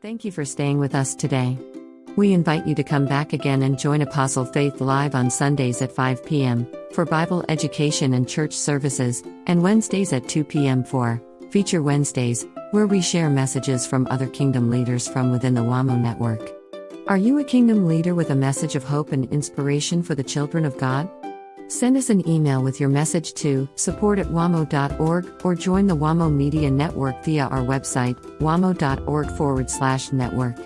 Thank you for staying with us today. We invite you to come back again and join Apostle Faith Live on Sundays at 5 p.m. for Bible education and church services, and Wednesdays at 2 p.m. for Feature Wednesdays, where we share messages from other kingdom leaders from within the WAMO network. Are you a kingdom leader with a message of hope and inspiration for the children of God? Send us an email with your message to support at wamo.org or join the WAMO Media Network via our website, wamo.org forward slash network.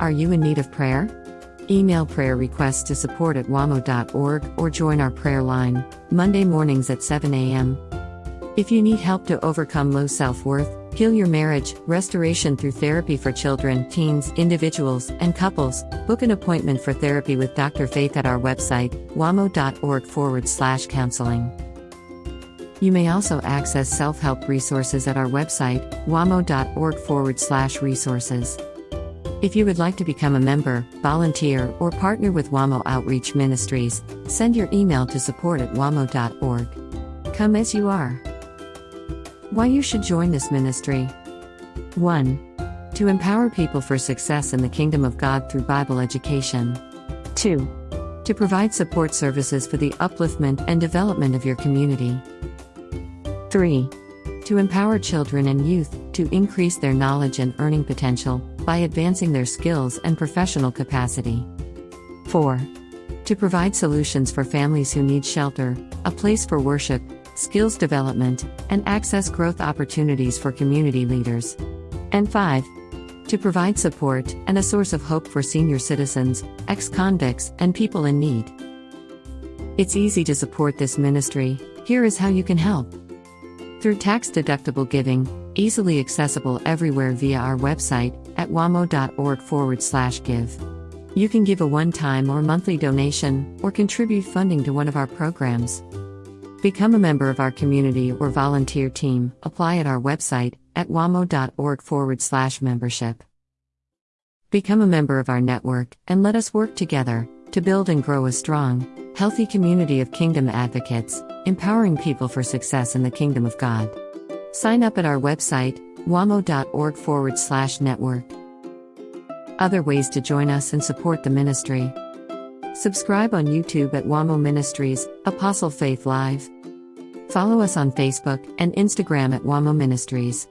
Are you in need of prayer? Email prayer requests to support at wamo.org or join our prayer line, Monday mornings at 7 a.m. If you need help to overcome low self worth, heal your marriage, restoration through therapy for children, teens, individuals, and couples, book an appointment for therapy with Dr. Faith at our website, wamo.org forward slash counseling. You may also access self help resources at our website, wamo.org forward slash resources. If you would like to become a member, volunteer, or partner with WAMO Outreach Ministries, send your email to support at wamo.org. Come as you are. Why you should join this ministry 1. To empower people for success in the kingdom of God through Bible education. 2. To provide support services for the upliftment and development of your community. 3. To empower children and youth to increase their knowledge and earning potential by advancing their skills and professional capacity. 4. To provide solutions for families who need shelter, a place for worship, skills development, and access growth opportunities for community leaders. And 5. To provide support and a source of hope for senior citizens, ex convicts, and people in need. It's easy to support this ministry. Here is how you can help. Through tax deductible giving, easily accessible everywhere via our website at wamo.org forward slash give. You can give a one time or monthly donation or contribute funding to one of our programs. Become a member of our community or volunteer team. Apply at our website at wamo.org forward slash membership. Become a member of our network and let us work together to build and grow a strong, healthy community of kingdom advocates, empowering people for success in the kingdom of God. Sign up at our website, wamo.org forward slash network. Other ways to join us and support the ministry. Subscribe on YouTube at WAMO Ministries, Apostle Faith Live. Follow us on Facebook and Instagram at WAMO Ministries.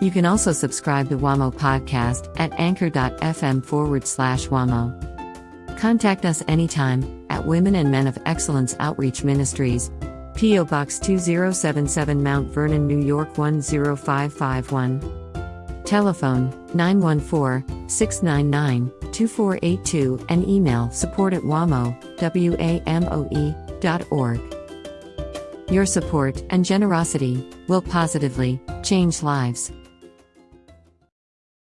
You can also subscribe to WAMO Podcast at anchor.fm forward slash WAMO. Contact us anytime at Women and Men of Excellence Outreach Ministries, P.O. Box 2077 Mount Vernon, New York 10551. Telephone 914 699 2482 and email support at wamo, W-A-M-O-E, dot org. Your support and generosity will positively change lives.